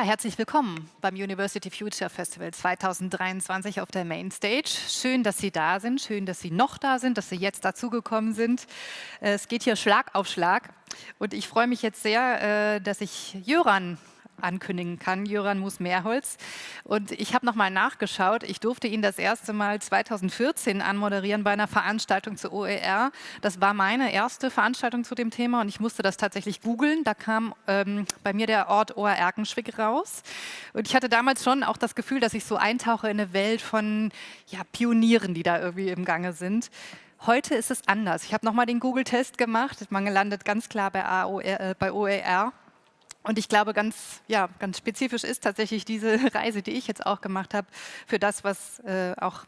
Ja, herzlich willkommen beim University Future Festival 2023 auf der Mainstage. Schön, dass Sie da sind, schön, dass Sie noch da sind, dass Sie jetzt dazugekommen sind. Es geht hier Schlag auf Schlag und ich freue mich jetzt sehr, äh, dass ich Jöran ankündigen kann, Jöran Mus-Mehrholz. Und ich habe nochmal nachgeschaut. Ich durfte ihn das erste Mal 2014 anmoderieren bei einer Veranstaltung zur OER. Das war meine erste Veranstaltung zu dem Thema und ich musste das tatsächlich googeln. Da kam ähm, bei mir der Ort Oer-Erkenschwick raus. Und ich hatte damals schon auch das Gefühl, dass ich so eintauche in eine Welt von ja, Pionieren, die da irgendwie im Gange sind. Heute ist es anders. Ich habe nochmal den Google-Test gemacht. Man landet ganz klar bei, AOR, äh, bei OER. Und ich glaube, ganz, ja, ganz spezifisch ist tatsächlich diese Reise, die ich jetzt auch gemacht habe, für das, was äh, auch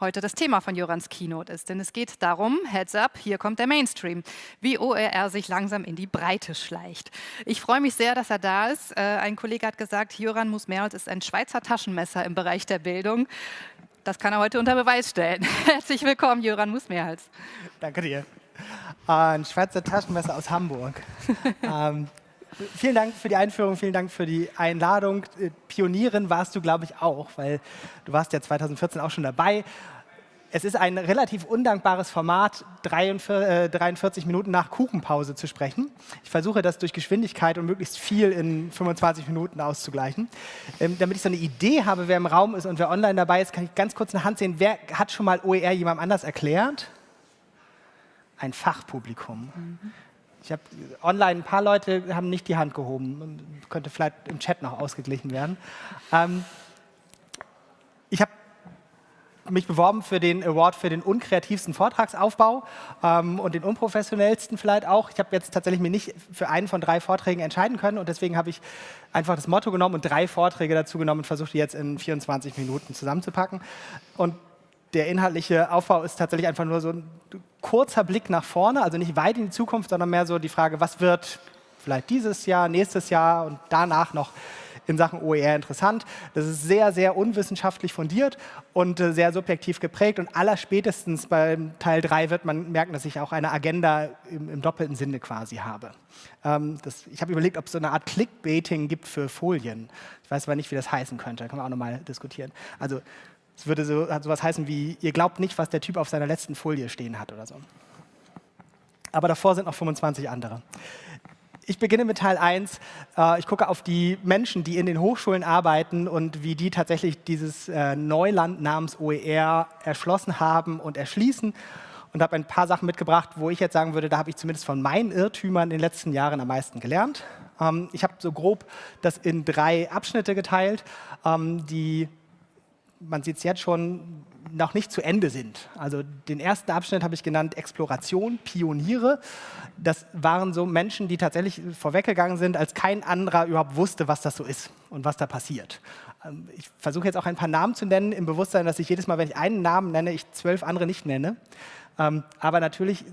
heute das Thema von Jorans Keynote ist. Denn es geht darum, Heads up, hier kommt der Mainstream, wie OER sich langsam in die Breite schleicht. Ich freue mich sehr, dass er da ist. Äh, ein Kollege hat gesagt, Joran Musmerholz ist ein Schweizer Taschenmesser im Bereich der Bildung. Das kann er heute unter Beweis stellen. Herzlich willkommen, Joran Musmerholz. Danke dir. Ein Schweizer Taschenmesser aus Hamburg. ähm, vielen Dank für die Einführung, vielen Dank für die Einladung. Äh, Pionierin warst du, glaube ich, auch, weil du warst ja 2014 auch schon dabei. Es ist ein relativ undankbares Format, 43 äh, Minuten nach Kuchenpause zu sprechen. Ich versuche das durch Geschwindigkeit und möglichst viel in 25 Minuten auszugleichen. Ähm, damit ich so eine Idee habe, wer im Raum ist und wer online dabei ist, kann ich ganz kurz eine Hand sehen. Wer hat schon mal OER jemandem anders erklärt? Ein Fachpublikum. Mhm. Ich habe online ein paar Leute haben nicht die Hand gehoben. Könnte vielleicht im Chat noch ausgeglichen werden. Ähm, ich habe mich beworben für den Award für den unkreativsten Vortragsaufbau ähm, und den unprofessionellsten vielleicht auch. Ich habe jetzt tatsächlich mir nicht für einen von drei Vorträgen entscheiden können und deswegen habe ich einfach das Motto genommen und drei Vorträge dazu genommen und versucht, die jetzt in 24 Minuten zusammenzupacken. Und der inhaltliche Aufbau ist tatsächlich einfach nur so ein kurzer Blick nach vorne, also nicht weit in die Zukunft, sondern mehr so die Frage, was wird vielleicht dieses Jahr, nächstes Jahr und danach noch in Sachen OER interessant. Das ist sehr, sehr unwissenschaftlich fundiert und äh, sehr subjektiv geprägt und allerspätestens beim Teil 3 wird man merken, dass ich auch eine Agenda im, im doppelten Sinne quasi habe. Ähm, das, ich habe überlegt, ob es so eine Art Clickbaiting gibt für Folien. Ich weiß aber nicht, wie das heißen könnte, da kann man auch nochmal diskutieren. Also es würde so, sowas heißen wie, ihr glaubt nicht, was der Typ auf seiner letzten Folie stehen hat oder so. Aber davor sind noch 25 andere. Ich beginne mit Teil 1. Äh, ich gucke auf die Menschen, die in den Hochschulen arbeiten und wie die tatsächlich dieses äh, Neuland namens OER erschlossen haben und erschließen und habe ein paar Sachen mitgebracht, wo ich jetzt sagen würde, da habe ich zumindest von meinen Irrtümern in den letzten Jahren am meisten gelernt. Ähm, ich habe so grob das in drei Abschnitte geteilt, ähm, die man sieht es jetzt schon, noch nicht zu Ende sind. Also den ersten Abschnitt habe ich genannt Exploration, Pioniere. Das waren so Menschen, die tatsächlich vorweggegangen sind, als kein anderer überhaupt wusste, was das so ist und was da passiert. Ähm, ich versuche jetzt auch ein paar Namen zu nennen, im Bewusstsein, dass ich jedes Mal, wenn ich einen Namen nenne, ich zwölf andere nicht nenne. Ähm, aber natürlich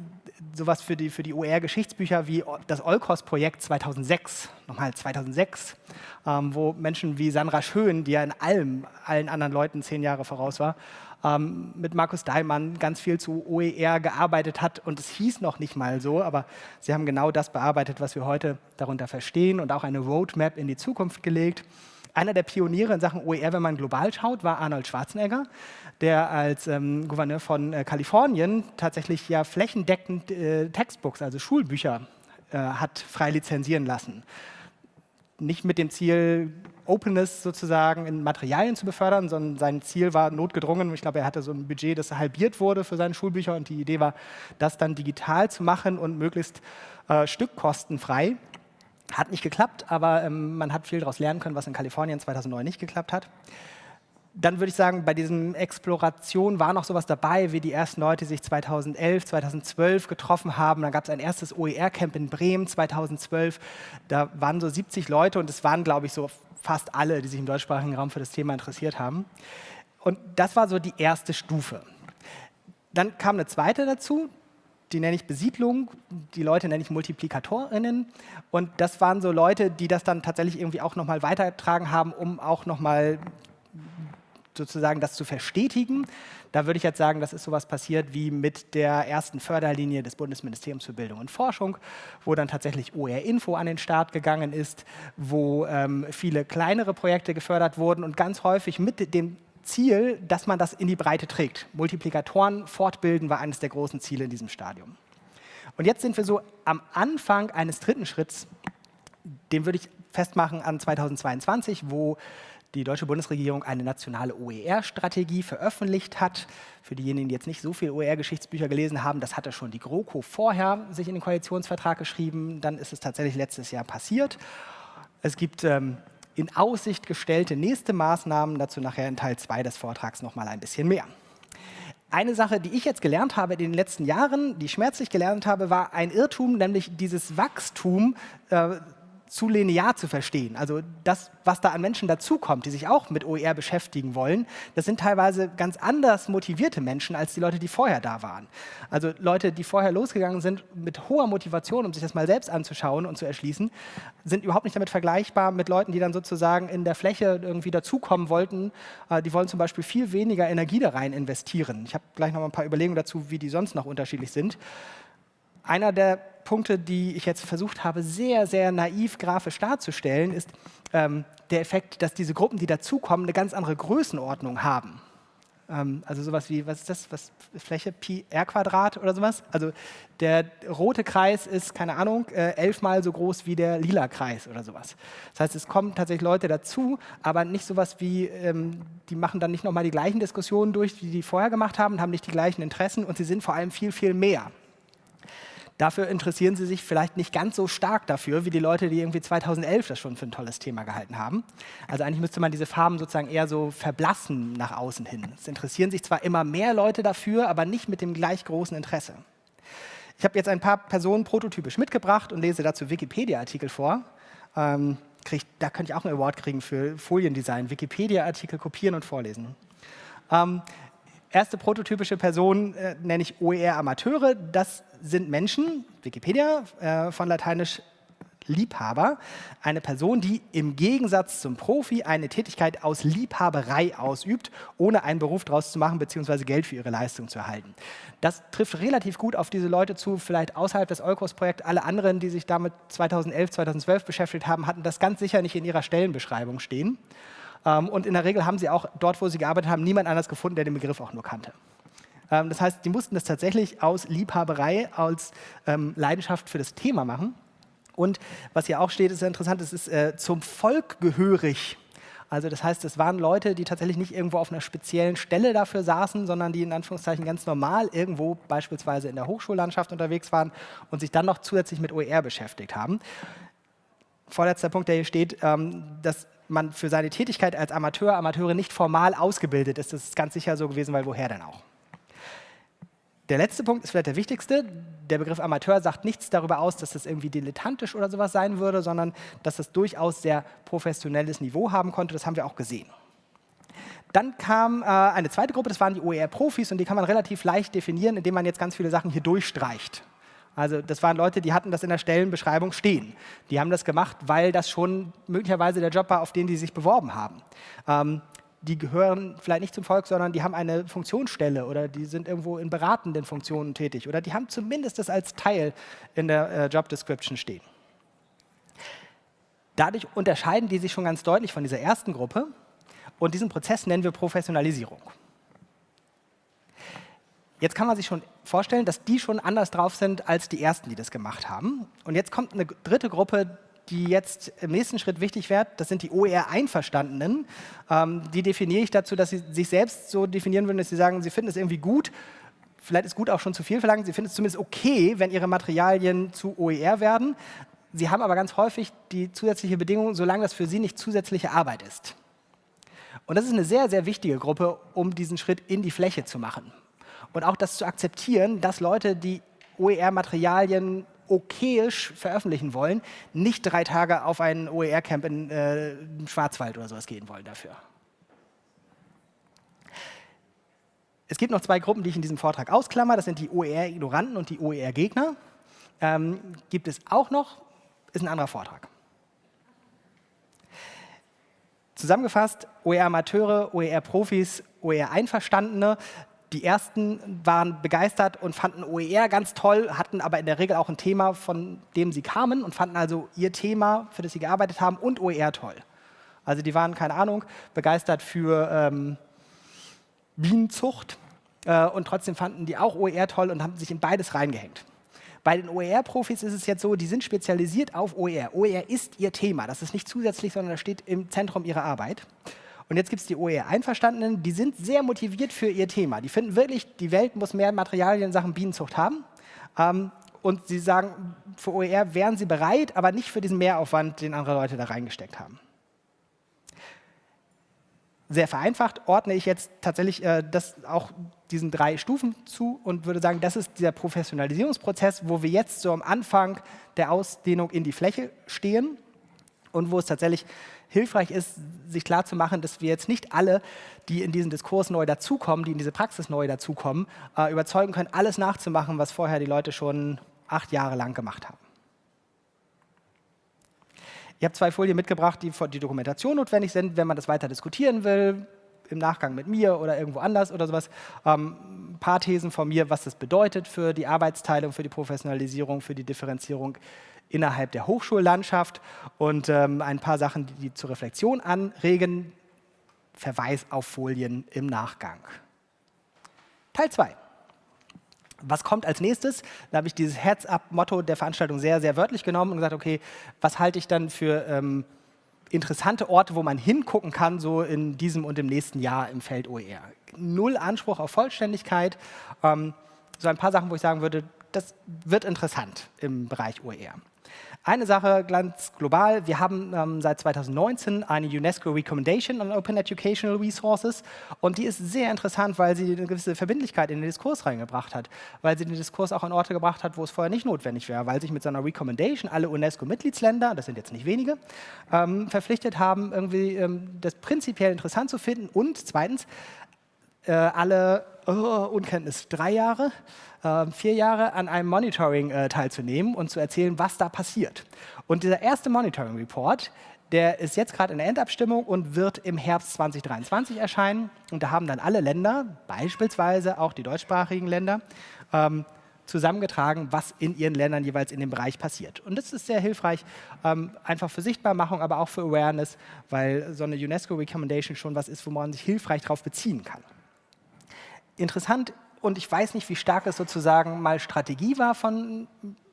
sowas für die, für die OER-Geschichtsbücher wie das Olkos-Projekt 2006, nochmal 2006, ähm, wo Menschen wie Sandra Schön, die ja in allem allen anderen Leuten zehn Jahre voraus war, ähm, mit Markus Daimann ganz viel zu OER gearbeitet hat und es hieß noch nicht mal so, aber sie haben genau das bearbeitet, was wir heute darunter verstehen und auch eine Roadmap in die Zukunft gelegt. Einer der Pioniere in Sachen OER, wenn man global schaut, war Arnold Schwarzenegger der als ähm, Gouverneur von äh, Kalifornien tatsächlich ja flächendeckend äh, Textbooks, also Schulbücher, äh, hat frei lizenzieren lassen. Nicht mit dem Ziel, Openness sozusagen in Materialien zu befördern, sondern sein Ziel war notgedrungen. Ich glaube, er hatte so ein Budget, das halbiert wurde für seine Schulbücher und die Idee war, das dann digital zu machen und möglichst äh, stückkostenfrei. Hat nicht geklappt, aber ähm, man hat viel daraus lernen können, was in Kalifornien 2009 nicht geklappt hat dann würde ich sagen, bei diesem Exploration war noch sowas dabei, wie die ersten Leute sich 2011, 2012 getroffen haben. Dann gab es ein erstes OER-Camp in Bremen 2012. Da waren so 70 Leute und es waren, glaube ich, so fast alle, die sich im deutschsprachigen Raum für das Thema interessiert haben. Und das war so die erste Stufe. Dann kam eine zweite dazu, die nenne ich Besiedlung, die Leute nenne ich Multiplikatorinnen. Und das waren so Leute, die das dann tatsächlich irgendwie auch nochmal weitergetragen haben, um auch nochmal sozusagen das zu verstetigen. Da würde ich jetzt sagen, das ist sowas passiert wie mit der ersten Förderlinie des Bundesministeriums für Bildung und Forschung, wo dann tatsächlich OR-Info an den Start gegangen ist, wo ähm, viele kleinere Projekte gefördert wurden und ganz häufig mit dem Ziel, dass man das in die Breite trägt. Multiplikatoren fortbilden war eines der großen Ziele in diesem Stadium. Und jetzt sind wir so am Anfang eines dritten Schritts, den würde ich festmachen an 2022, wo die deutsche Bundesregierung eine nationale OER-Strategie veröffentlicht hat. Für diejenigen, die jetzt nicht so viele OER-Geschichtsbücher gelesen haben, das hatte schon die GroKo vorher sich in den Koalitionsvertrag geschrieben. Dann ist es tatsächlich letztes Jahr passiert. Es gibt ähm, in Aussicht gestellte nächste Maßnahmen, dazu nachher in Teil 2 des Vortrags noch mal ein bisschen mehr. Eine Sache, die ich jetzt gelernt habe in den letzten Jahren, die ich schmerzlich gelernt habe, war ein Irrtum, nämlich dieses Wachstum äh, zu linear zu verstehen. Also das, was da an Menschen dazukommt, die sich auch mit OER beschäftigen wollen, das sind teilweise ganz anders motivierte Menschen als die Leute, die vorher da waren. Also Leute, die vorher losgegangen sind mit hoher Motivation, um sich das mal selbst anzuschauen und zu erschließen, sind überhaupt nicht damit vergleichbar mit Leuten, die dann sozusagen in der Fläche irgendwie dazukommen wollten. Äh, die wollen zum Beispiel viel weniger Energie da rein investieren. Ich habe gleich noch mal ein paar Überlegungen dazu, wie die sonst noch unterschiedlich sind. Einer der Punkte, die ich jetzt versucht habe, sehr, sehr naiv grafisch darzustellen, ist ähm, der Effekt, dass diese Gruppen, die dazukommen, eine ganz andere Größenordnung haben. Ähm, also sowas wie, was ist das, was, Fläche Pi r Quadrat oder sowas? Also der rote Kreis ist, keine Ahnung, äh, elfmal so groß wie der lila Kreis oder sowas. Das heißt, es kommen tatsächlich Leute dazu, aber nicht sowas wie, ähm, die machen dann nicht nochmal die gleichen Diskussionen durch, wie die vorher gemacht haben, haben nicht die gleichen Interessen und sie sind vor allem viel, viel mehr. Dafür interessieren sie sich vielleicht nicht ganz so stark dafür, wie die Leute, die irgendwie 2011 das schon für ein tolles Thema gehalten haben. Also eigentlich müsste man diese Farben sozusagen eher so verblassen nach außen hin. Es interessieren sich zwar immer mehr Leute dafür, aber nicht mit dem gleich großen Interesse. Ich habe jetzt ein paar Personen prototypisch mitgebracht und lese dazu Wikipedia-Artikel vor. Ähm, krieg, da könnte ich auch einen Award kriegen für Foliendesign. Wikipedia-Artikel kopieren und vorlesen. Ähm, erste prototypische Person äh, nenne ich OER-Amateure. Das sind Menschen, Wikipedia, äh, von lateinisch Liebhaber, eine Person, die im Gegensatz zum Profi eine Tätigkeit aus Liebhaberei ausübt, ohne einen Beruf daraus zu machen bzw. Geld für ihre Leistung zu erhalten. Das trifft relativ gut auf diese Leute zu, vielleicht außerhalb des Eukos-Projekts. Alle anderen, die sich damit 2011, 2012 beschäftigt haben, hatten das ganz sicher nicht in ihrer Stellenbeschreibung stehen. Ähm, und in der Regel haben sie auch dort, wo sie gearbeitet haben, niemand anders gefunden, der den Begriff auch nur kannte. Ähm, das heißt, die mussten das tatsächlich aus Liebhaberei, aus ähm, Leidenschaft für das Thema machen. Und was hier auch steht, ist interessant, es ist äh, zum Volk gehörig. Also das heißt, es waren Leute, die tatsächlich nicht irgendwo auf einer speziellen Stelle dafür saßen, sondern die in Anführungszeichen ganz normal irgendwo beispielsweise in der Hochschullandschaft unterwegs waren und sich dann noch zusätzlich mit OER beschäftigt haben. Vorletzter Punkt, der hier steht, ähm, dass man für seine Tätigkeit als Amateur, Amateure nicht formal ausgebildet ist. Das ist ganz sicher so gewesen, weil woher denn auch? Der letzte Punkt ist vielleicht der wichtigste. Der Begriff Amateur sagt nichts darüber aus, dass das irgendwie dilettantisch oder sowas sein würde, sondern dass das durchaus sehr professionelles Niveau haben konnte. Das haben wir auch gesehen. Dann kam äh, eine zweite Gruppe, das waren die OER-Profis und die kann man relativ leicht definieren, indem man jetzt ganz viele Sachen hier durchstreicht. Also das waren Leute, die hatten das in der Stellenbeschreibung stehen. Die haben das gemacht, weil das schon möglicherweise der Job war, auf den die sich beworben haben. Ähm, die gehören vielleicht nicht zum Volk, sondern die haben eine Funktionsstelle oder die sind irgendwo in beratenden Funktionen tätig oder die haben zumindest das als Teil in der äh, Job Description stehen. Dadurch unterscheiden die sich schon ganz deutlich von dieser ersten Gruppe und diesen Prozess nennen wir Professionalisierung. Jetzt kann man sich schon vorstellen, dass die schon anders drauf sind als die ersten, die das gemacht haben. Und jetzt kommt eine dritte Gruppe, die jetzt im nächsten Schritt wichtig wird. Das sind die OER-Einverstandenen. Ähm, die definiere ich dazu, dass sie sich selbst so definieren würden, dass sie sagen, sie finden es irgendwie gut, vielleicht ist gut auch schon zu viel verlangt, sie finden es zumindest okay, wenn ihre Materialien zu OER werden. Sie haben aber ganz häufig die zusätzliche Bedingung, solange das für sie nicht zusätzliche Arbeit ist. Und das ist eine sehr, sehr wichtige Gruppe, um diesen Schritt in die Fläche zu machen und auch das zu akzeptieren, dass Leute, die OER-Materialien okayisch veröffentlichen wollen, nicht drei Tage auf ein OER-Camp in äh, Schwarzwald oder sowas gehen wollen dafür. Es gibt noch zwei Gruppen, die ich in diesem Vortrag ausklammer. Das sind die OER-Ignoranten und die OER-Gegner. Ähm, gibt es auch noch, ist ein anderer Vortrag. Zusammengefasst, OER-Amateure, OER-Profis, OER-Einverstandene. Die ersten waren begeistert und fanden OER ganz toll, hatten aber in der Regel auch ein Thema, von dem sie kamen und fanden also ihr Thema, für das sie gearbeitet haben, und OER toll. Also die waren, keine Ahnung, begeistert für ähm, Bienenzucht äh, und trotzdem fanden die auch OER toll und haben sich in beides reingehängt. Bei den OER-Profis ist es jetzt so, die sind spezialisiert auf OER. OER ist ihr Thema. Das ist nicht zusätzlich, sondern das steht im Zentrum ihrer Arbeit. Und jetzt gibt es die OER-Einverstandenen, die sind sehr motiviert für ihr Thema. Die finden wirklich, die Welt muss mehr Materialien in Sachen Bienenzucht haben. Ähm, und sie sagen, für OER wären sie bereit, aber nicht für diesen Mehraufwand, den andere Leute da reingesteckt haben sehr vereinfacht ordne ich jetzt tatsächlich äh, das auch diesen drei Stufen zu und würde sagen, das ist dieser Professionalisierungsprozess, wo wir jetzt so am Anfang der Ausdehnung in die Fläche stehen und wo es tatsächlich hilfreich ist, sich klarzumachen, dass wir jetzt nicht alle, die in diesen Diskurs neu dazukommen, die in diese Praxis neu dazukommen, äh, überzeugen können, alles nachzumachen, was vorher die Leute schon acht Jahre lang gemacht haben. Ich habe zwei Folien mitgebracht, die für die Dokumentation notwendig sind, wenn man das weiter diskutieren will, im Nachgang mit mir oder irgendwo anders oder sowas. Ähm, ein paar Thesen von mir, was das bedeutet für die Arbeitsteilung, für die Professionalisierung, für die Differenzierung innerhalb der Hochschullandschaft und ähm, ein paar Sachen, die, die zur Reflexion anregen. Verweis auf Folien im Nachgang. Teil 2 was kommt als nächstes? Da habe ich dieses Heads-up-Motto der Veranstaltung sehr, sehr wörtlich genommen und gesagt, okay, was halte ich dann für ähm, interessante Orte, wo man hingucken kann, so in diesem und im nächsten Jahr im Feld OER. Null Anspruch auf Vollständigkeit. Ähm, so ein paar Sachen, wo ich sagen würde, das wird interessant im Bereich OER. Eine Sache ganz global, wir haben ähm, seit 2019 eine UNESCO Recommendation on Open Educational Resources. Und die ist sehr interessant, weil sie eine gewisse Verbindlichkeit in den Diskurs reingebracht hat, weil sie den Diskurs auch an Orte gebracht hat, wo es vorher nicht notwendig wäre, weil sich mit so einer Recommendation alle UNESCO-Mitgliedsländer, das sind jetzt nicht wenige, ähm, verpflichtet haben, irgendwie ähm, das prinzipiell interessant zu finden. Und zweitens, äh, alle oh, Unkenntnis drei Jahre äh, vier Jahre an einem Monitoring äh, teilzunehmen und zu erzählen, was da passiert. Und dieser erste Monitoring Report, der ist jetzt gerade in der Endabstimmung und wird im Herbst 2023 erscheinen. Und da haben dann alle Länder, beispielsweise auch die deutschsprachigen Länder, ähm, zusammengetragen, was in ihren Ländern jeweils in dem Bereich passiert. Und das ist sehr hilfreich, ähm, einfach für Sichtbarmachung, aber auch für Awareness, weil so eine UNESCO Recommendation schon was ist, wo man sich hilfreich darauf beziehen kann. Interessant und ich weiß nicht, wie stark es sozusagen mal Strategie war von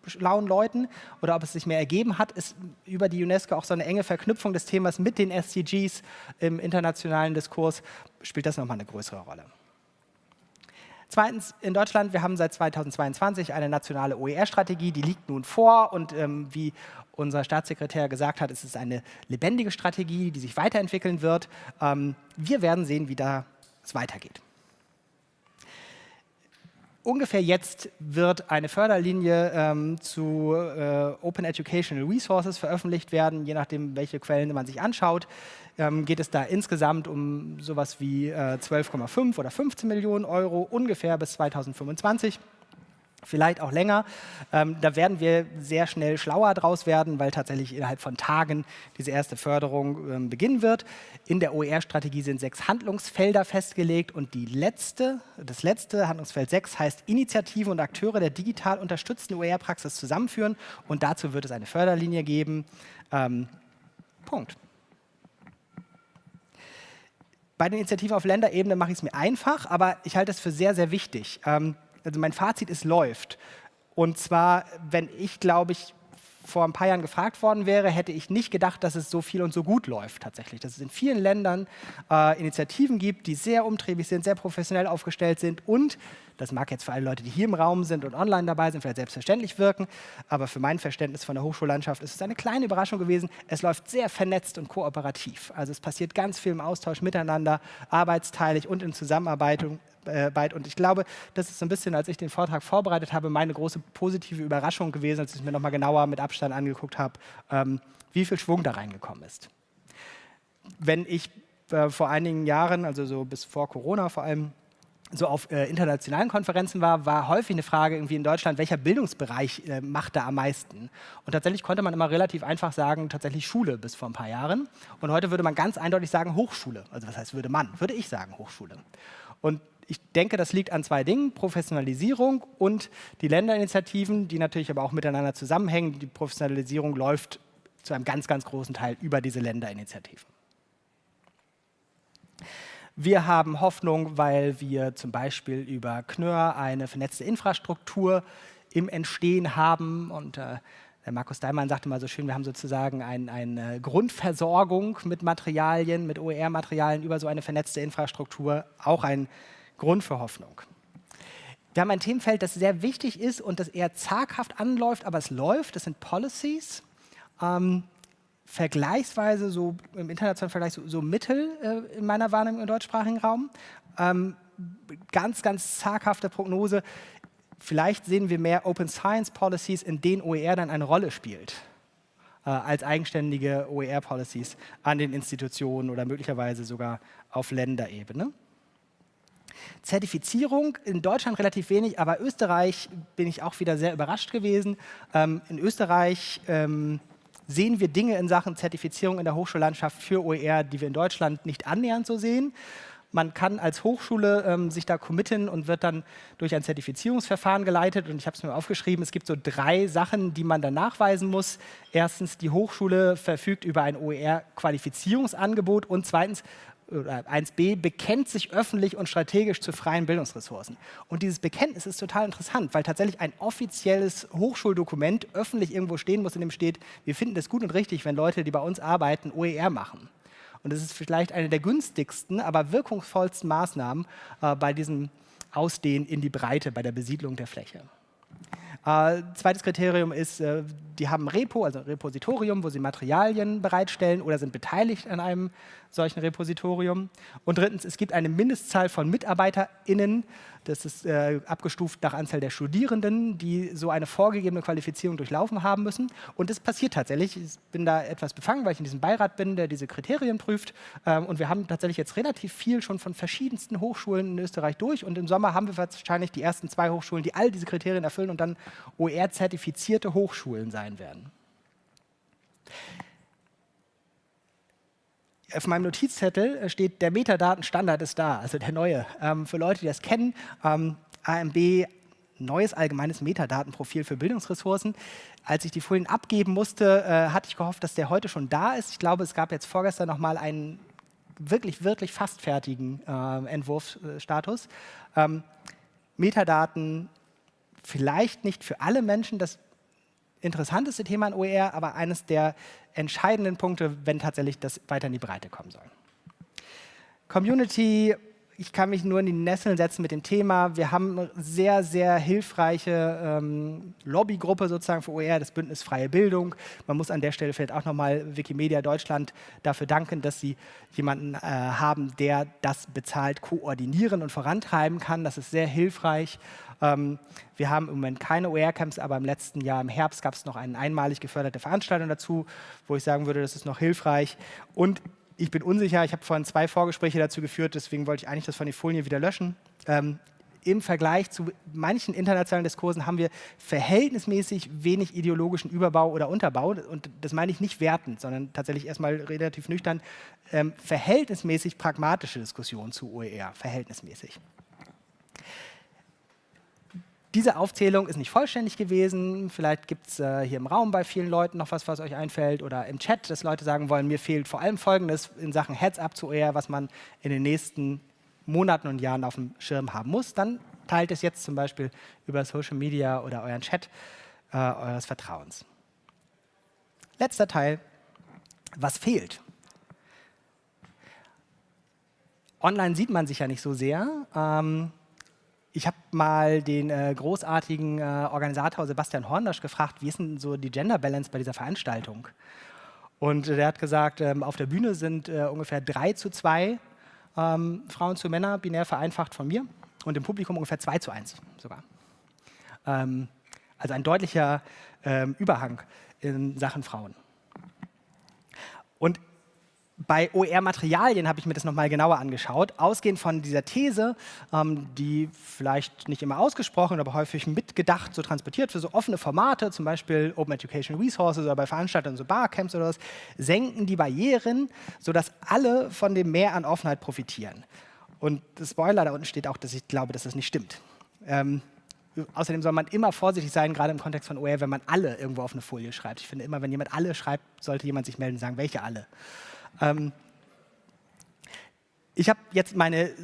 schlauen Leuten oder ob es sich mehr ergeben hat, ist über die UNESCO auch so eine enge Verknüpfung des Themas mit den SDGs im internationalen Diskurs, spielt das nochmal eine größere Rolle. Zweitens, in Deutschland, wir haben seit 2022 eine nationale OER-Strategie, die liegt nun vor und ähm, wie unser Staatssekretär gesagt hat, es ist eine lebendige Strategie, die sich weiterentwickeln wird. Ähm, wir werden sehen, wie da es weitergeht ungefähr jetzt wird eine Förderlinie ähm, zu äh, Open Educational Resources veröffentlicht werden, je nachdem, welche Quellen man sich anschaut. Ähm, geht es da insgesamt um sowas wie äh, 12,5 oder 15 Millionen Euro ungefähr bis 2025 vielleicht auch länger. Ähm, da werden wir sehr schnell schlauer draus werden, weil tatsächlich innerhalb von Tagen diese erste Förderung ähm, beginnen wird. In der OER-Strategie sind sechs Handlungsfelder festgelegt und die letzte, das letzte, Handlungsfeld 6, heißt Initiativen und Akteure der digital unterstützten OER-Praxis zusammenführen und dazu wird es eine Förderlinie geben. Ähm, Punkt. Bei den Initiativen auf Länderebene mache ich es mir einfach, aber ich halte es für sehr, sehr wichtig. Also mein Fazit ist, läuft. Und zwar, wenn ich, glaube ich, vor ein paar Jahren gefragt worden wäre, hätte ich nicht gedacht, dass es so viel und so gut läuft tatsächlich. Dass es in vielen Ländern äh, Initiativen gibt, die sehr umtriebig sind, sehr professionell aufgestellt sind und, das mag jetzt für alle Leute, die hier im Raum sind und online dabei sind, vielleicht selbstverständlich wirken, aber für mein Verständnis von der Hochschullandschaft ist es eine kleine Überraschung gewesen. Es läuft sehr vernetzt und kooperativ. Also es passiert ganz viel im Austausch miteinander, arbeitsteilig und in Zusammenarbeit äh, und ich glaube, das ist so ein bisschen, als ich den Vortrag vorbereitet habe, meine große positive Überraschung gewesen, als ich mir nochmal genauer mit Abstand angeguckt habe, ähm, wie viel Schwung da reingekommen ist. Wenn ich äh, vor einigen Jahren, also so bis vor Corona vor allem, so auf äh, internationalen Konferenzen war, war häufig eine Frage irgendwie in Deutschland, welcher Bildungsbereich äh, macht da am meisten? Und tatsächlich konnte man immer relativ einfach sagen, tatsächlich Schule bis vor ein paar Jahren. Und heute würde man ganz eindeutig sagen Hochschule. Also was heißt würde man? Würde ich sagen Hochschule. Und ich denke, das liegt an zwei Dingen, Professionalisierung und die Länderinitiativen, die natürlich aber auch miteinander zusammenhängen. Die Professionalisierung läuft zu einem ganz, ganz großen Teil über diese Länderinitiativen. Wir haben Hoffnung, weil wir zum Beispiel über Knör eine vernetzte Infrastruktur im Entstehen haben. Und äh, der Markus Daimann sagte mal so schön, wir haben sozusagen ein, eine Grundversorgung mit Materialien, mit OER-Materialien über so eine vernetzte Infrastruktur. Auch ein Grund für Hoffnung. Wir haben ein Themenfeld, das sehr wichtig ist und das eher zaghaft anläuft, aber es läuft. Das sind Policies. Ähm, vergleichsweise so im internationalen Vergleich so, so Mittel äh, in meiner Wahrnehmung im deutschsprachigen Raum. Ähm, ganz, ganz zaghafte Prognose. Vielleicht sehen wir mehr Open Science Policies, in denen OER dann eine Rolle spielt äh, als eigenständige OER Policies an den Institutionen oder möglicherweise sogar auf Länderebene. Zertifizierung in Deutschland relativ wenig, aber Österreich bin ich auch wieder sehr überrascht gewesen. Ähm, in Österreich ähm, sehen wir Dinge in Sachen Zertifizierung in der Hochschullandschaft für OER, die wir in Deutschland nicht annähernd so sehen. Man kann als Hochschule ähm, sich da committen und wird dann durch ein Zertifizierungsverfahren geleitet. Und ich habe es mir aufgeschrieben, es gibt so drei Sachen, die man dann nachweisen muss. Erstens, die Hochschule verfügt über ein OER-Qualifizierungsangebot und zweitens, 1b bekennt sich öffentlich und strategisch zu freien Bildungsressourcen. Und dieses Bekenntnis ist total interessant, weil tatsächlich ein offizielles Hochschuldokument öffentlich irgendwo stehen muss, in dem steht, wir finden es gut und richtig, wenn Leute, die bei uns arbeiten, OER machen. Und das ist vielleicht eine der günstigsten, aber wirkungsvollsten Maßnahmen äh, bei diesem Ausdehnen in die Breite, bei der Besiedlung der Fläche. Äh, zweites Kriterium ist, äh, die haben Repo, also ein Repositorium, wo sie Materialien bereitstellen oder sind beteiligt an einem solchen Repositorium. Und drittens, es gibt eine Mindestzahl von MitarbeiterInnen, das ist äh, abgestuft nach Anzahl der Studierenden, die so eine vorgegebene Qualifizierung durchlaufen haben müssen. Und das passiert tatsächlich. Ich bin da etwas befangen, weil ich in diesem Beirat bin, der diese Kriterien prüft. Ähm, und wir haben tatsächlich jetzt relativ viel schon von verschiedensten Hochschulen in Österreich durch. Und im Sommer haben wir wahrscheinlich die ersten zwei Hochschulen, die all diese Kriterien erfüllen und dann OER-zertifizierte Hochschulen sein werden auf meinem Notizzettel äh, steht, der Metadatenstandard ist da, also der neue. Ähm, für Leute, die das kennen, ähm, AMB, neues allgemeines Metadatenprofil für Bildungsressourcen. Als ich die Folien abgeben musste, äh, hatte ich gehofft, dass der heute schon da ist. Ich glaube, es gab jetzt vorgestern noch mal einen wirklich, wirklich fast fertigen äh, Entwurfsstatus. Ähm, Metadaten vielleicht nicht für alle Menschen das interessanteste Thema in OER, aber eines der entscheidenden Punkte, wenn tatsächlich das weiter in die Breite kommen soll. Community, ich kann mich nur in die Nesseln setzen mit dem Thema. Wir haben eine sehr, sehr hilfreiche ähm, Lobbygruppe sozusagen für OER, das Bündnis Freie Bildung. Man muss an der Stelle vielleicht auch nochmal Wikimedia Deutschland dafür danken, dass sie jemanden äh, haben, der das bezahlt koordinieren und vorantreiben kann. Das ist sehr hilfreich. Ähm, wir haben im Moment keine OER-Camps, aber im letzten Jahr im Herbst gab es noch eine einmalig geförderte Veranstaltung dazu, wo ich sagen würde, das ist noch hilfreich. Und ich bin unsicher, ich habe vorhin zwei Vorgespräche dazu geführt, deswegen wollte ich eigentlich das von den Folien wieder löschen. Ähm, im Vergleich zu manchen internationalen Diskursen haben wir verhältnismäßig wenig ideologischen Überbau oder Unterbau. Und das meine ich nicht wertend, sondern tatsächlich erstmal relativ nüchtern. Ähm, verhältnismäßig pragmatische Diskussionen zu OER, verhältnismäßig. Diese Aufzählung ist nicht vollständig gewesen. Vielleicht gibt es äh, hier im Raum bei vielen Leuten noch was, was euch einfällt oder im Chat, dass Leute sagen wollen, mir fehlt vor allem Folgendes in Sachen Heads-up zu OER, was man in den nächsten Monaten und Jahren auf dem Schirm haben muss. Dann teilt es jetzt zum Beispiel über Social Media oder euren Chat äh, eures Vertrauens. Letzter Teil, was fehlt? Online sieht man sich ja nicht so sehr. Ähm, ich habe mal den äh, großartigen äh, Organisator Sebastian Horndasch gefragt, wie ist denn so die Gender Balance bei dieser Veranstaltung? Und äh, der hat gesagt, ähm, auf der Bühne sind äh, ungefähr drei zu zwei ähm, Frauen zu Männer, binär vereinfacht von mir, und im Publikum ungefähr zwei zu eins sogar. Ähm, also ein deutlicher ähm, Überhang in Sachen Frauen. Und bei OER-Materialien habe ich mir das nochmal genauer angeschaut. Ausgehend von dieser These, ähm, die vielleicht nicht immer ausgesprochen, aber häufig mitgedacht, so transportiert für so offene Formate, zum Beispiel Open Education Resources oder bei Veranstaltungen, so Barcamps oder was, senken die Barrieren, sodass alle von dem Mehr an Offenheit profitieren. Und Spoiler, da unten steht auch, dass ich glaube, dass das nicht stimmt. Ähm, außerdem soll man immer vorsichtig sein, gerade im Kontext von OER, wenn man alle irgendwo auf eine Folie schreibt. Ich finde immer, wenn jemand alle schreibt, sollte jemand sich melden und sagen, welche alle. Ähm, ich habe jetzt meine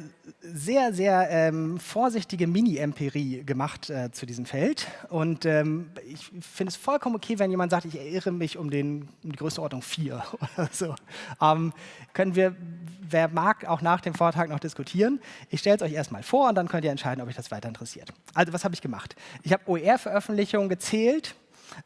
sehr, sehr ähm, vorsichtige Mini-Empirie gemacht äh, zu diesem Feld. Und ähm, ich finde es vollkommen okay, wenn jemand sagt, ich erinnere mich um, den, um die Größenordnung 4 oder so. Ähm, können wir, wer mag, auch nach dem Vortrag noch diskutieren. Ich stelle es euch erstmal vor und dann könnt ihr entscheiden, ob euch das weiter interessiert. Also was habe ich gemacht? Ich habe OER-Veröffentlichungen gezählt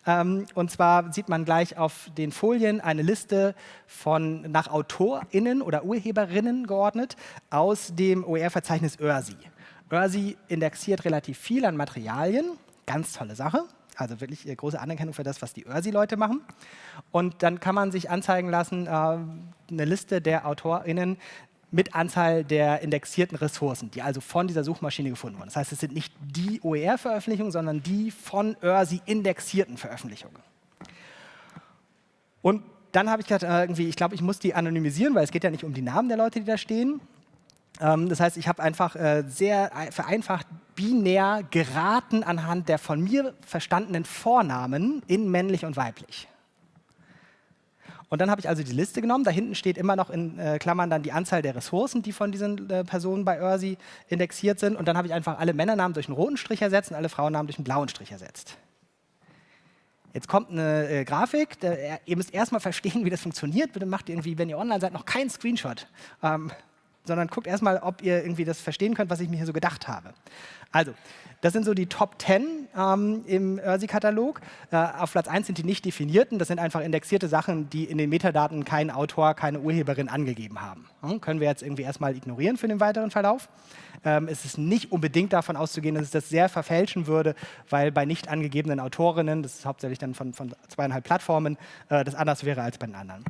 ähm, und zwar sieht man gleich auf den Folien eine Liste von nach AutorInnen oder Urheberinnen geordnet aus dem OER-Verzeichnis ÖRSI. ÖRSI indexiert relativ viel an Materialien, ganz tolle Sache. Also wirklich äh, große Anerkennung für das, was die ÖRSI-Leute machen. Und dann kann man sich anzeigen lassen, äh, eine Liste der AutorInnen, mit Anzahl der indexierten Ressourcen, die also von dieser Suchmaschine gefunden wurden. Das heißt, es sind nicht die OER-Veröffentlichungen, sondern die von ÖRSI indexierten Veröffentlichungen. Und dann habe ich gedacht, äh, irgendwie, ich glaube, ich muss die anonymisieren, weil es geht ja nicht um die Namen der Leute, die da stehen. Ähm, das heißt, ich habe einfach äh, sehr vereinfacht binär geraten anhand der von mir verstandenen Vornamen in männlich und weiblich. Und dann habe ich also die Liste genommen. Da hinten steht immer noch in äh, Klammern dann die Anzahl der Ressourcen, die von diesen äh, Personen bei ÖRSI indexiert sind. Und dann habe ich einfach alle Männernamen durch einen roten Strich ersetzt und alle Frauennamen durch einen blauen Strich ersetzt. Jetzt kommt eine äh, Grafik, der, ihr müsst erstmal verstehen, wie das funktioniert. Bitte macht irgendwie, wenn ihr online seid, noch keinen Screenshot, ähm, sondern guckt erstmal, ob ihr irgendwie das verstehen könnt, was ich mir hier so gedacht habe. Also, das sind so die Top 10 ähm, im ÖRSI-Katalog. Äh, auf Platz 1 sind die nicht definierten. Das sind einfach indexierte Sachen, die in den Metadaten keinen Autor, keine Urheberin angegeben haben. Hm, können wir jetzt irgendwie erstmal ignorieren für den weiteren Verlauf. Ähm, es ist nicht unbedingt davon auszugehen, dass es das sehr verfälschen würde, weil bei nicht angegebenen Autorinnen, das ist hauptsächlich dann von, von zweieinhalb Plattformen, äh, das anders wäre als bei den anderen.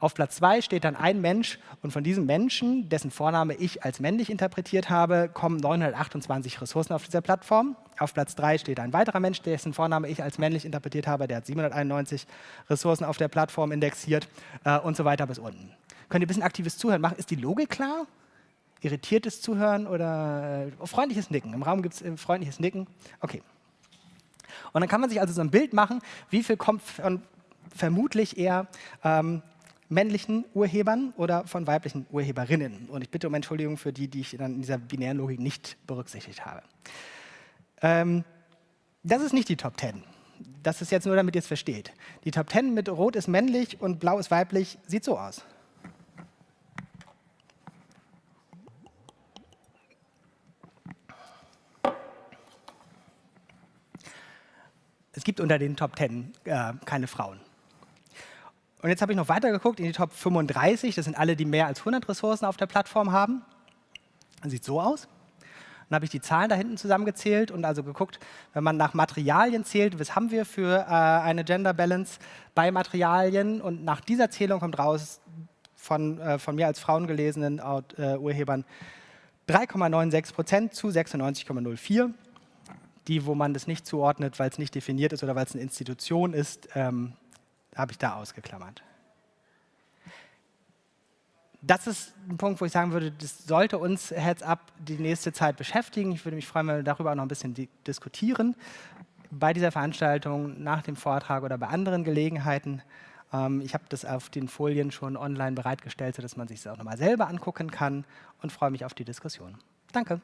Auf Platz 2 steht dann ein Mensch und von diesem Menschen, dessen Vorname ich als männlich interpretiert habe, kommen 928 Ressourcen auf dieser Plattform. Auf Platz 3 steht ein weiterer Mensch, dessen Vorname ich als männlich interpretiert habe, der hat 791 Ressourcen auf der Plattform indexiert äh, und so weiter bis unten. Könnt ihr ein bisschen aktives Zuhören machen? Ist die Logik klar? Irritiertes Zuhören oder äh, freundliches Nicken? Im Raum gibt es äh, freundliches Nicken. Okay. Und dann kann man sich also so ein Bild machen, wie viel kommt von vermutlich eher ähm, männlichen Urhebern oder von weiblichen Urheberinnen. Und ich bitte um Entschuldigung für die, die ich dann in dieser binären Logik nicht berücksichtigt habe. Ähm, das ist nicht die Top 10. Das ist jetzt nur, damit ihr es versteht. Die Top 10 mit Rot ist männlich und Blau ist weiblich sieht so aus. Es gibt unter den Top 10 äh, keine Frauen. Und jetzt habe ich noch weiter geguckt in die Top 35. Das sind alle, die mehr als 100 Ressourcen auf der Plattform haben. Das sieht so aus. Dann habe ich die Zahlen da hinten zusammengezählt und also geguckt, wenn man nach Materialien zählt, was haben wir für äh, eine Gender Balance bei Materialien und nach dieser Zählung kommt raus von, äh, von mir als Frauen gelesenen äh, Urhebern 3,96 Prozent zu 96,04. Die, wo man das nicht zuordnet, weil es nicht definiert ist oder weil es eine Institution ist, ähm, habe ich da ausgeklammert. Das ist ein Punkt, wo ich sagen würde, das sollte uns Heads Up die nächste Zeit beschäftigen. Ich würde mich freuen, wenn wir darüber auch noch ein bisschen diskutieren. Bei dieser Veranstaltung, nach dem Vortrag oder bei anderen Gelegenheiten. Ähm, ich habe das auf den Folien schon online bereitgestellt, sodass man sich das auch nochmal selber angucken kann und freue mich auf die Diskussion. Danke.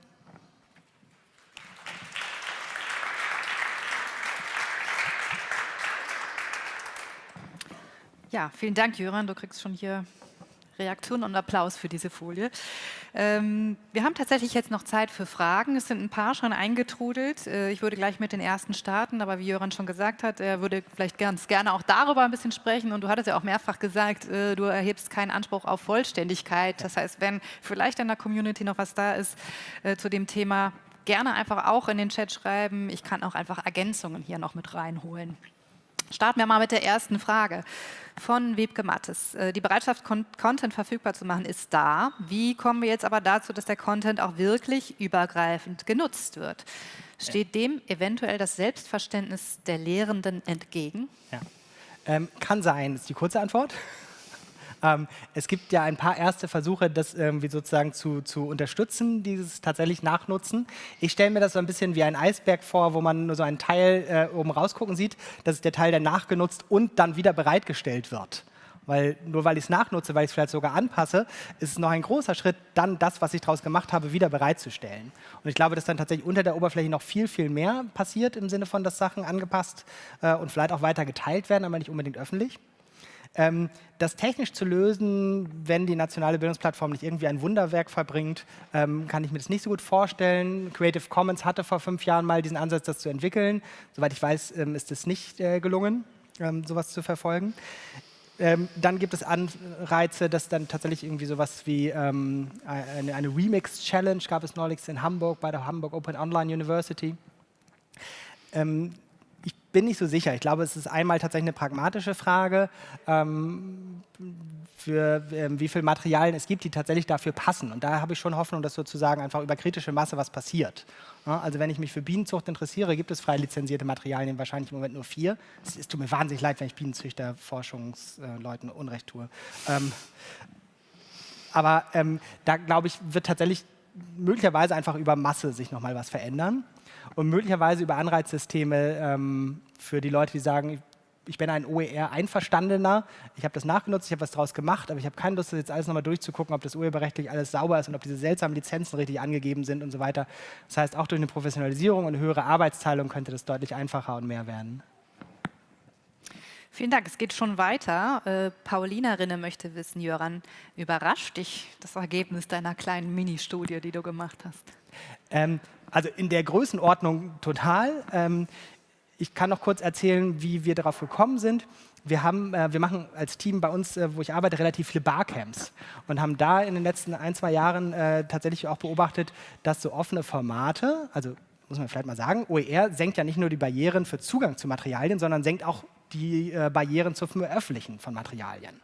Ja, vielen Dank, Jöran. Du kriegst schon hier Reaktion und Applaus für diese Folie. Ähm, wir haben tatsächlich jetzt noch Zeit für Fragen. Es sind ein paar schon eingetrudelt. Äh, ich würde gleich mit den ersten starten, aber wie Jöran schon gesagt hat, er würde vielleicht ganz gerne auch darüber ein bisschen sprechen. Und du hattest ja auch mehrfach gesagt, äh, du erhebst keinen Anspruch auf Vollständigkeit. Das heißt, wenn vielleicht in der Community noch was da ist äh, zu dem Thema, gerne einfach auch in den Chat schreiben. Ich kann auch einfach Ergänzungen hier noch mit reinholen. Starten wir mal mit der ersten Frage von Wiebke Mattes. Äh, die Bereitschaft, Content verfügbar zu machen, ist da. Wie kommen wir jetzt aber dazu, dass der Content auch wirklich übergreifend genutzt wird? Steht dem eventuell das Selbstverständnis der Lehrenden entgegen? Ja. Ähm, kann sein, ist die kurze Antwort. Ähm, es gibt ja ein paar erste Versuche, das irgendwie sozusagen zu, zu unterstützen, dieses tatsächlich Nachnutzen. Ich stelle mir das so ein bisschen wie ein Eisberg vor, wo man nur so einen Teil äh, oben rausgucken sieht. Das ist der Teil, der nachgenutzt und dann wieder bereitgestellt wird. Weil nur weil ich es nachnutze, weil ich es vielleicht sogar anpasse, ist es noch ein großer Schritt, dann das, was ich daraus gemacht habe, wieder bereitzustellen. Und ich glaube, dass dann tatsächlich unter der Oberfläche noch viel, viel mehr passiert im Sinne von, dass Sachen angepasst äh, und vielleicht auch weiter geteilt werden, aber nicht unbedingt öffentlich. Ähm, das technisch zu lösen, wenn die nationale Bildungsplattform nicht irgendwie ein Wunderwerk verbringt, ähm, kann ich mir das nicht so gut vorstellen. Creative Commons hatte vor fünf Jahren mal diesen Ansatz, das zu entwickeln. Soweit ich weiß, ähm, ist es nicht äh, gelungen, ähm, sowas zu verfolgen. Ähm, dann gibt es Anreize, dass dann tatsächlich irgendwie sowas wie ähm, eine, eine Remix-Challenge gab es neulich in Hamburg bei der Hamburg Open Online University. Ähm, bin nicht so sicher. Ich glaube, es ist einmal tatsächlich eine pragmatische Frage, ähm, für ähm, wie viele Materialien es gibt, die tatsächlich dafür passen. Und da habe ich schon Hoffnung, dass sozusagen einfach über kritische Masse was passiert. Ja, also wenn ich mich für Bienenzucht interessiere, gibt es frei lizenzierte Materialien, wahrscheinlich im Moment nur vier. Es, es tut mir wahnsinnig leid, wenn ich Bienenzüchter, Forschungsleuten äh, Unrecht tue. Ähm, aber ähm, da, glaube ich, wird tatsächlich möglicherweise einfach über Masse sich nochmal was verändern und möglicherweise über Anreizsysteme ähm, für die Leute, die sagen, ich bin ein OER-Einverstandener, ich habe das nachgenutzt, ich habe was daraus gemacht, aber ich habe keine Lust, das jetzt alles nochmal durchzugucken, ob das urheberrechtlich alles sauber ist und ob diese seltsamen Lizenzen richtig angegeben sind und so weiter. Das heißt, auch durch eine Professionalisierung und eine höhere Arbeitsteilung könnte das deutlich einfacher und mehr werden. Vielen Dank. Es geht schon weiter. Äh, Paulina Rinne möchte wissen, Jöran, überrascht dich das Ergebnis deiner kleinen Mini-Studie, die du gemacht hast? Ähm, also in der Größenordnung total. Ähm, ich kann noch kurz erzählen, wie wir darauf gekommen sind. Wir, haben, äh, wir machen als Team bei uns, äh, wo ich arbeite, relativ viele Barcamps und haben da in den letzten ein, zwei Jahren äh, tatsächlich auch beobachtet, dass so offene Formate, also muss man vielleicht mal sagen, OER senkt ja nicht nur die Barrieren für Zugang zu Materialien, sondern senkt auch die äh, Barrieren zum Veröffentlichen von Materialien.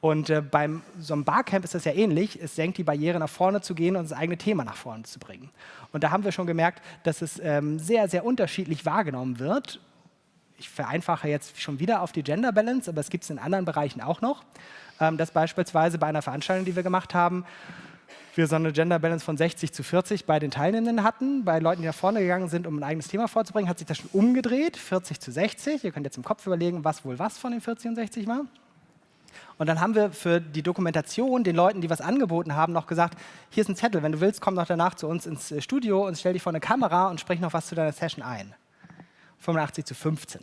Und äh, beim so einem Barcamp ist das ja ähnlich. Es senkt die Barriere, nach vorne zu gehen und das eigene Thema nach vorne zu bringen. Und da haben wir schon gemerkt, dass es ähm, sehr, sehr unterschiedlich wahrgenommen wird. Ich vereinfache jetzt schon wieder auf die Gender Balance, aber es gibt es in anderen Bereichen auch noch. Ähm, dass beispielsweise bei einer Veranstaltung, die wir gemacht haben, wir so eine Gender Balance von 60 zu 40 bei den Teilnehmenden hatten. Bei Leuten, die nach vorne gegangen sind, um ein eigenes Thema vorzubringen, hat sich das schon umgedreht, 40 zu 60. Ihr könnt jetzt im Kopf überlegen, was wohl was von den 40 und 60 war. Und dann haben wir für die Dokumentation den Leuten, die was angeboten haben, noch gesagt, hier ist ein Zettel, wenn du willst, komm noch danach zu uns ins äh, Studio und stell dich vor eine Kamera und sprich noch was zu deiner Session ein. 85 zu 15.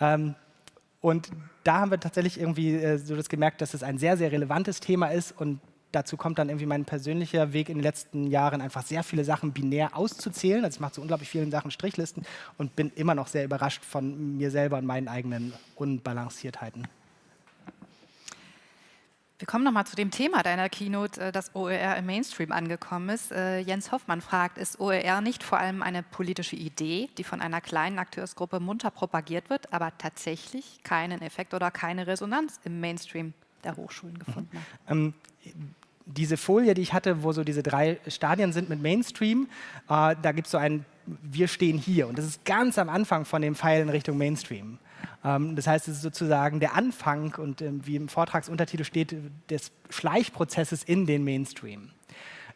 Ähm, und da haben wir tatsächlich irgendwie äh, so das gemerkt, dass es ein sehr, sehr relevantes Thema ist und dazu kommt dann irgendwie mein persönlicher Weg in den letzten Jahren, einfach sehr viele Sachen binär auszuzählen. Also ich mache zu unglaublich vielen Sachen Strichlisten und bin immer noch sehr überrascht von mir selber und meinen eigenen Unbalanciertheiten. Wir kommen nochmal zu dem Thema deiner Keynote, äh, dass OER im Mainstream angekommen ist. Äh, Jens Hoffmann fragt, ist OER nicht vor allem eine politische Idee, die von einer kleinen Akteursgruppe munter propagiert wird, aber tatsächlich keinen Effekt oder keine Resonanz im Mainstream der Hochschulen gefunden hat? Ähm, diese Folie, die ich hatte, wo so diese drei Stadien sind mit Mainstream, äh, da gibt es so ein Wir stehen hier. Und das ist ganz am Anfang von dem Pfeil in Richtung Mainstream. Ähm, das heißt, es ist sozusagen der Anfang und ähm, wie im Vortragsuntertitel steht, des Schleichprozesses in den Mainstream.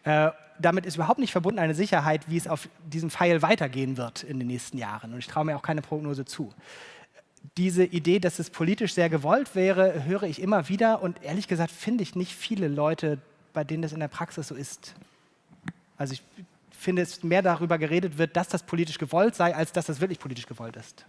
Äh, damit ist überhaupt nicht verbunden eine Sicherheit, wie es auf diesem Pfeil weitergehen wird in den nächsten Jahren. Und ich traue mir auch keine Prognose zu. Diese Idee, dass es politisch sehr gewollt wäre, höre ich immer wieder und ehrlich gesagt finde ich nicht viele Leute, bei denen das in der Praxis so ist. Also ich finde, es mehr darüber geredet wird, dass das politisch gewollt sei, als dass das wirklich politisch gewollt ist.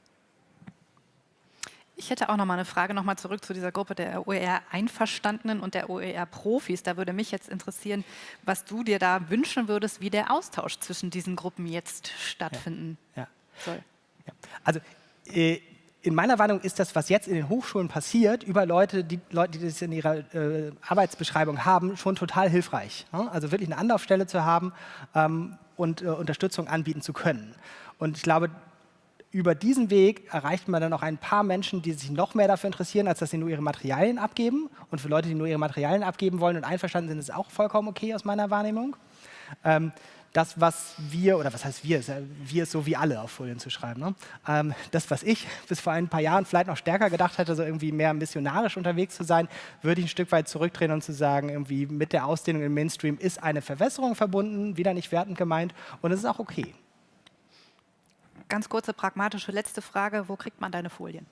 Ich hätte auch noch mal eine Frage noch mal zurück zu dieser Gruppe der OER-Einverstandenen und der OER-Profis. Da würde mich jetzt interessieren, was du dir da wünschen würdest, wie der Austausch zwischen diesen Gruppen jetzt stattfinden ja, ja. soll. Ja. Also äh, in meiner Warnung ist das, was jetzt in den Hochschulen passiert, über Leute, die, Leute, die das in ihrer äh, Arbeitsbeschreibung haben, schon total hilfreich. Ja? Also wirklich eine Anlaufstelle zu haben ähm, und äh, Unterstützung anbieten zu können. Und ich glaube, über diesen Weg erreicht man dann auch ein paar Menschen, die sich noch mehr dafür interessieren, als dass sie nur ihre Materialien abgeben. Und für Leute, die nur ihre Materialien abgeben wollen und einverstanden sind, ist auch vollkommen okay aus meiner Wahrnehmung. Ähm, das, was wir, oder was heißt wir, wir ist so wie alle auf Folien zu schreiben. Ne? Ähm, das, was ich bis vor ein paar Jahren vielleicht noch stärker gedacht hätte, so irgendwie mehr missionarisch unterwegs zu sein, würde ich ein Stück weit zurückdrehen und zu sagen, irgendwie mit der Ausdehnung im Mainstream ist eine Verwässerung verbunden, wieder nicht wertend gemeint und es ist auch okay. Ganz kurze pragmatische letzte Frage, wo kriegt man deine Folien?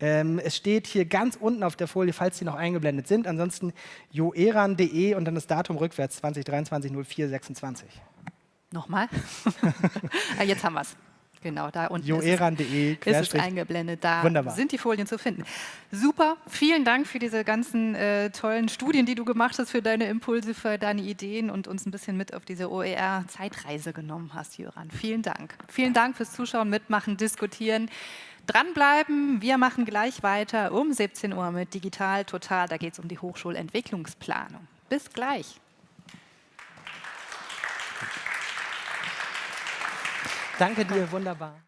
Ähm, es steht hier ganz unten auf der Folie, falls die noch eingeblendet sind. Ansonsten joeran.de und dann das Datum rückwärts 2023 04 26. Nochmal? ah, jetzt haben wir es. Genau, da unten joeran.de ist, ist es eingeblendet. Da Wunderbar. sind die Folien zu finden. Super, vielen Dank für diese ganzen äh, tollen Studien, die du gemacht hast, für deine Impulse, für deine Ideen und uns ein bisschen mit auf diese OER-Zeitreise genommen hast, Jöran. Vielen Dank. Vielen Dank fürs Zuschauen, Mitmachen, Diskutieren. Dranbleiben, wir machen gleich weiter um 17 Uhr mit Digital Total. Da geht es um die Hochschulentwicklungsplanung. Bis gleich. Danke dir, wunderbar.